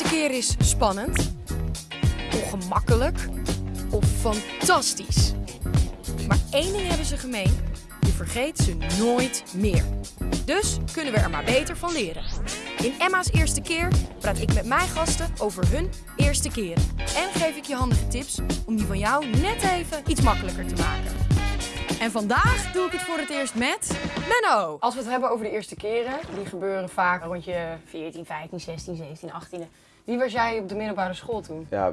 eerste keer is spannend, ongemakkelijk of fantastisch. Maar één ding hebben ze gemeen, je vergeet ze nooit meer. Dus kunnen we er maar beter van leren. In Emma's eerste keer praat ik met mijn gasten over hun eerste keren. En geef ik je handige tips om die van jou net even iets makkelijker te maken. En vandaag doe ik het voor het eerst met Menno. Als we het hebben over de eerste keren, die gebeuren vaak rond je 14, 15, 16, 17, 18. Wie was jij op de middelbare school toen? Ja,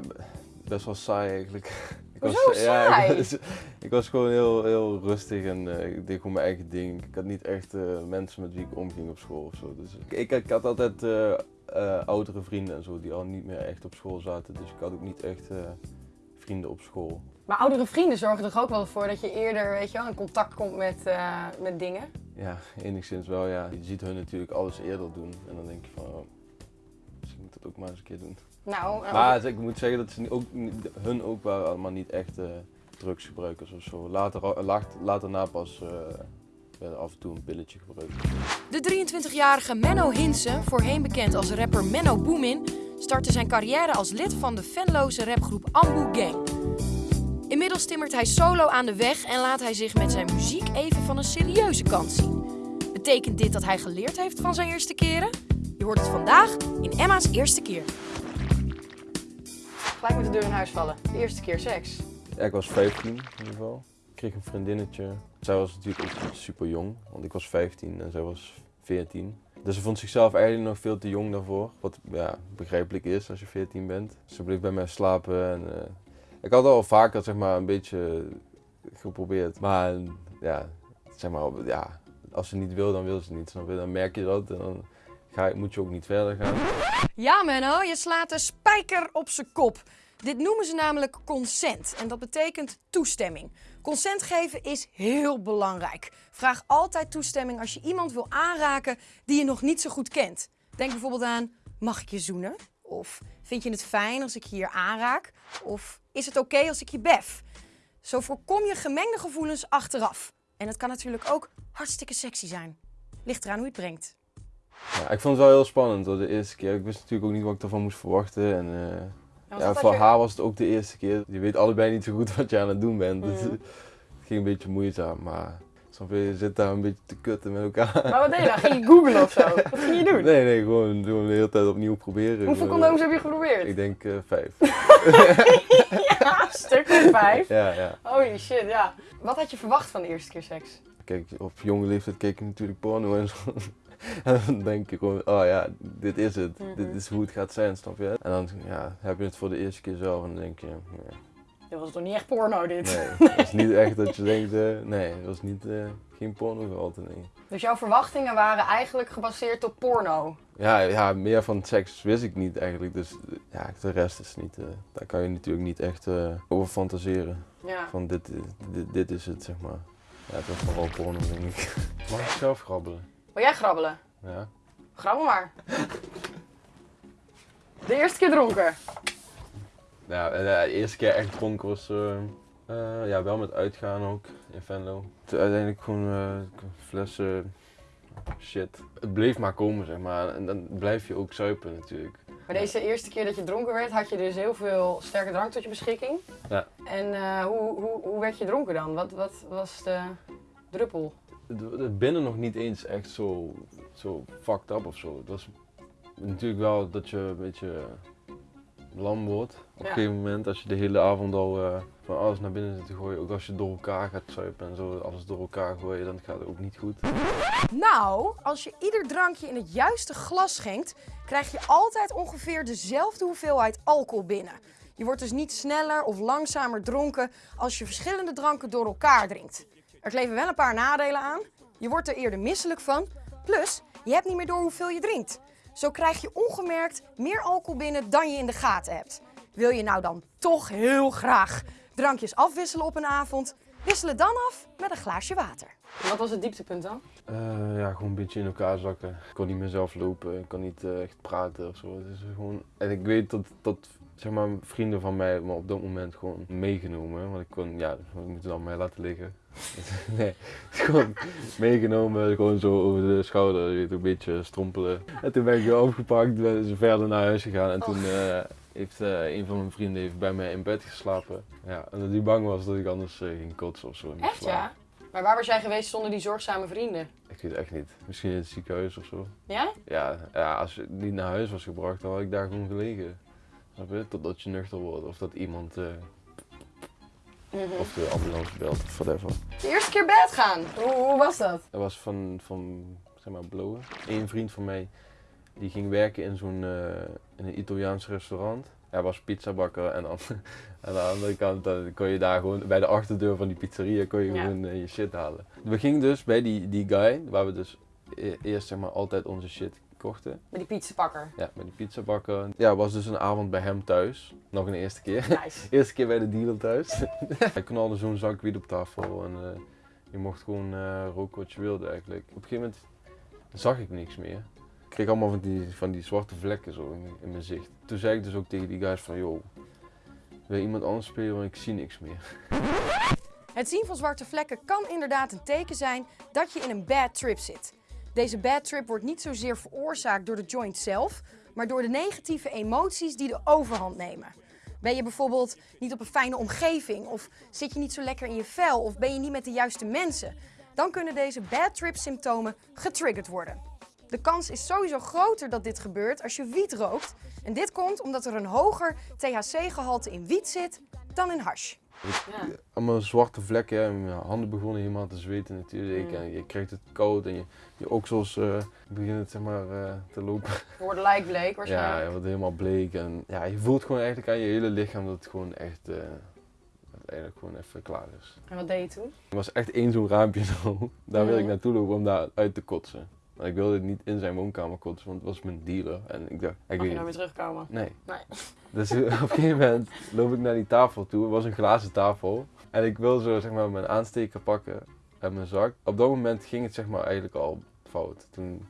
best wel saai eigenlijk. Ik Hoezo Ja, saai? ik, was, ik was gewoon heel, heel rustig en eh, ik deed gewoon mijn eigen ding. Ik had niet echt eh, mensen met wie ik omging op school of zo. Dus ik, ik had altijd eh, eh, oudere vrienden en zo die al niet meer echt op school zaten. Dus ik had ook niet echt eh, vrienden op school. Maar oudere vrienden zorgen er ook wel voor dat je eerder weet je wel, in contact komt met, eh, met dingen. Ja, enigszins wel ja. Je ziet hun natuurlijk alles eerder doen en dan denk je van, oh, dat ook maar eens een keer doen. Nou, eh, Maar ik moet zeggen dat ze ook, hun ook waren allemaal niet echt eh, drugsgebruikers of zo. Later, laat- later na pas eh werden af en toe een pilletje gebruikt. De 23-jarige Menno Hinsen, voorheen bekend als rapper Menno Boomin, startte zijn carrière als lid van de fanloze rapgroep Ambu Gang. Inmiddels timmert hij solo aan de weg en laat hij zich met zijn muziek even van een serieuze kant zien. Betekent dit dat hij geleerd heeft van zijn eerste keren? Je hoort het vandaag in Emma's eerste keer. gelijk met de deur in huis vallen. De eerste keer seks. Ja, ik was 15 in ieder geval. Ik kreeg een vriendinnetje. Zij was natuurlijk ook super jong, want ik was 15 en zij was 14. Dus ze vond zichzelf eigenlijk nog veel te jong daarvoor. Wat ja, begrijpelijk is als je 14 bent. Ze bleef bij mij slapen en eh, ik had al vaker zeg maar, een beetje geprobeerd. Maar ja, zeg maar, ja, als ze niet wil, dan wil ze niet. Dan merk je dat en dan ga, moet je ook niet verder gaan. Ja, Menno, je slaat de spijker op zijn kop. Dit noemen ze namelijk consent en dat betekent toestemming. Consent geven is heel belangrijk. Vraag altijd toestemming als je iemand wil aanraken die je nog niet zo goed kent. Denk bijvoorbeeld aan: mag ik je zoenen? Of vind je het fijn als ik je hier aanraak? Of is het oké als ik je bef? Zo voorkom je gemengde gevoelens achteraf. En het kan natuurlijk ook hartstikke sexy zijn. Ligt eraan hoe je het brengt. Ja, ik vond het wel heel spannend hoor, de eerste keer. Ik wist natuurlijk ook niet wat ik ervan moest verwachten. En, eh, ja, voor je- haar was het ook de eerste keer. Je weet allebei niet zo goed wat je aan het doen bent. Dus het ging een beetje moeizaam. Maar je, zit daar een beetje te kutten met elkaar. Maar wat deed je dan? Ging je googlen of zo? Wat ging je doen? Nee, nee, gewoon, gewoon de hele tijd opnieuw proberen. Hoeveel condooms heb je geprobeerd? Ik denk eh, vijf. ja, stuk of vijf. ja, ja. Holy shit, ja. Wat had je verwacht van de eerste keer seks? Kijk, op jonge leeftijd keek je natuurlijk porno en zo. En dan denk je gewoon, oh ja, dit is het. Mhm. Dit is hoe het gaat zijn, snap je? En dan ja, heb je het voor de eerste keer zelf en dan denk je, nee. Dit was toch niet echt porno, dit? Nee, het is niet echt dat je denkt, eh, nee, het was niet, eh, geen porno gehalte, nee. Dus jouw verwachtingen waren eigenlijk gebaseerd op porno? Ja, ja, meer van seks wist ik niet eigenlijk, dus eh, ja, de rest is niet, eh, daar kan je natuurlijk niet echt eh, over fantaseren. Ja. Van dit, is- dit, dit is het, zeg maar. Ja, het was vooral porno, denk ik. Mag ik zelf grabbelen? Wil jij grabbelen? Ja. Grabbel maar. De eerste keer dronken. Ja, en, eh, de eerste keer echt dronken was, eh, eh, ja, wel met uitgaan ook, in Venlo. Uiteindelijk gewoon flessen shit. Het bleef maar komen, zeg maar. En dan blijf je ook zuipen natuurlijk. Maar deze eerste keer dat je dronken werd, had je dus heel veel sterke drank tot je beschikking. Ja. En hoe, hoe, hoe werd je dronken dan? Wat, wat was de druppel? Het, binnen nog niet eens echt zo, zo fucked up of zo. Het was natuurlijk wel dat je een beetje lam wordt. Op Ja. een gegeven moment, als je de hele avond al eh, van alles naar binnen zit te gooien. Ook als je door elkaar gaat zuipen en zo, alles door elkaar gooien, dan gaat het ook niet goed. Nou, als je ieder drankje in het juiste glas schenkt, krijg je altijd ongeveer dezelfde hoeveelheid alcohol binnen. Je wordt dus niet sneller of langzamer dronken als je verschillende dranken door elkaar drinkt. Er kleven wel een paar nadelen aan. Je wordt er eerder misselijk van. Plus, je hebt niet meer door hoeveel je drinkt. Zo krijg je ongemerkt meer alcohol binnen dan je in de gaten hebt. Wil je nou dan toch heel graag drankjes afwisselen op een avond? Wissel het dan af met een glaasje water. En Wat was het dieptepunt dan? Eh, ja, gewoon een beetje in elkaar zakken. Ik kon niet meer zelf lopen, ik kon niet eh, echt praten of zo. Is gewoon... En ik weet dat, dat zeg maar, vrienden van mij me op dat moment gewoon meegenomen. Want ik kon, ja, ik moet het mij laten liggen. nee, gewoon meegenomen, gewoon zo over de schouder, weet, een beetje strompelen. En toen ben ik weer opgepakt, ben ze verder naar huis gegaan en toen eh, heeft eh, een van mijn vrienden heeft bij mij in bed geslapen. Ja, en dat hij bang was dat ik anders eh, ging kotsen of zo. Echt ja? Maar waar was jij geweest zonder die zorgzame vrienden? Ik weet het echt niet. Misschien in het ziekenhuis of zo. Ja? Ja, ja, als je niet naar huis was gebracht, dan had ik daar gewoon gelegen. Snap je? Totdat je nuchter wordt. Of dat iemand, Mhm. of de ambulance belt of whatever. De eerste keer bed gaan. Hoe, hoe was dat? Dat was van, van zeg maar, blowen. Eén vriend van mij, die ging werken in zo'n, eh, in een Italiaans restaurant. Hij was pizzabakker en aan, aan de andere kant dan kon je daar gewoon bij de achterdeur van die pizzeria kon je Ja. gewoon eh, je shit halen. We gingen dus bij die, die guy, waar we dus e- eerst zeg maar altijd onze shit kochten. Met die pizzapakker. Ja, met die pizzabakker. Ja, was dus een avond bij hem thuis. Nog een eerste keer. Nice. Eerste keer bij de dealer thuis. Hij knalde zo'n zak wiet op tafel en eh, je mocht gewoon eh, roken wat je wilde eigenlijk. Op een gegeven moment zag ik niks meer. Ik kreeg allemaal van die, van die zwarte vlekken zo in, in mijn zicht. Toen zei ik dus ook tegen die guys van, joh, wil iemand anders spelen, want ik zie niks meer. Het zien van zwarte vlekken kan inderdaad een teken zijn dat je in een bad trip zit. Deze bad trip wordt niet zozeer veroorzaakt door de joint zelf, maar door de negatieve emoties die de overhand nemen. Ben je bijvoorbeeld niet op een fijne omgeving of zit je niet zo lekker in je vel of ben je niet met de juiste mensen, dan kunnen deze bad trip symptomen getriggerd worden. De kans is sowieso groter dat dit gebeurt als je wiet rookt. En dit komt omdat er een hoger THC-gehalte in wiet zit dan in hash. Ja. Allemaal zwarte vlekken en mijn handen begonnen helemaal te zweten natuurlijk. Mm. En je krijgt het koud en je, je oksels eh, beginnen zeg maar, eh, te lopen. Je wordt lijkbleek Ja, waarschijnlijk. je wordt helemaal bleek en ja, je voelt gewoon eigenlijk aan je hele lichaam dat het gewoon echt, eh, eigenlijk gewoon even klaar is. En wat deed je toen? Er was echt één zo'n raampje zo, daar wilde ik Mhm. naartoe lopen om daar uit te kotsen. Maar ik wilde niet in zijn woonkamer kotsen, want het was mijn dealer. En ik dacht, ik Mag je weet nou weer terugkomen? Nee. Nee. Dus op een gegeven moment loop ik naar die tafel toe, het was een glazen tafel. En ik wil zo zeg maar mijn aansteker pakken uit mijn zak. Op dat moment ging het zeg maar eigenlijk al fout. Toen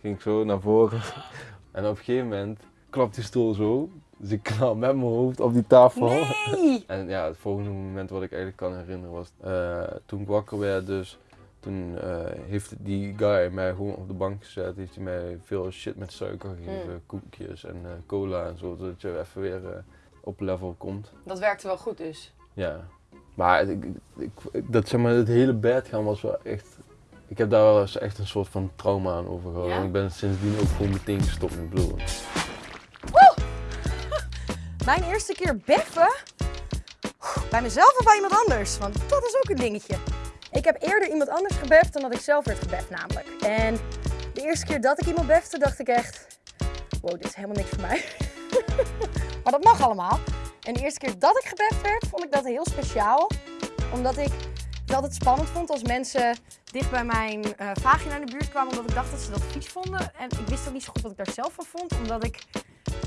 ging ik zo naar voren en op een gegeven moment klapt die stoel zo. Dus ik knal met mijn hoofd op die tafel. Nee! En ja, het volgende moment wat ik eigenlijk kan herinneren was eh, toen ik wakker werd dus. Toen eh, heeft die guy mij gewoon op de bank gezet. Heeft hij mij veel shit met suiker gegeven. Mm. Koekjes en eh, cola en zo. Zodat je even weer eh, op level komt. Dat werkte wel goed dus. Ja. Maar het- ik, ik, dat, zeg maar, het hele bed gaan was wel echt... Ik heb daar wel eens echt een soort van trauma aan overgehouden. Ja? En ik ben sindsdien ook gewoon meteen gestopt met blowen. Mijn eerste keer beffen? Bij mezelf of bij iemand anders? Want dat is ook een dingetje. Ik heb eerder iemand anders gebeft dan dat ik zelf werd gebeft namelijk. En de eerste keer dat ik iemand befte dacht ik echt... Wow, dit is helemaal niks voor mij. maar dat mag allemaal. En de eerste keer dat ik gebeft werd, vond ik dat heel speciaal. Omdat ik het altijd spannend vond als mensen dicht bij mijn eh, vagina in de buurt kwamen. Omdat ik dacht dat ze dat vies vonden. En ik wist ook niet zo goed wat ik daar zelf van vond. Omdat ik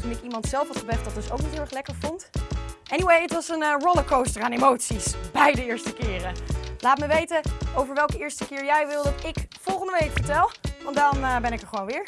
toen ik iemand zelf had gebeft dat dus ook niet heel erg lekker vond. Anyway, het was een eh, rollercoaster aan emoties. Beide eerste keren. Laat me weten over welke eerste keer jij wil dat ik volgende week vertel. Want dan eh, ben ik er gewoon weer.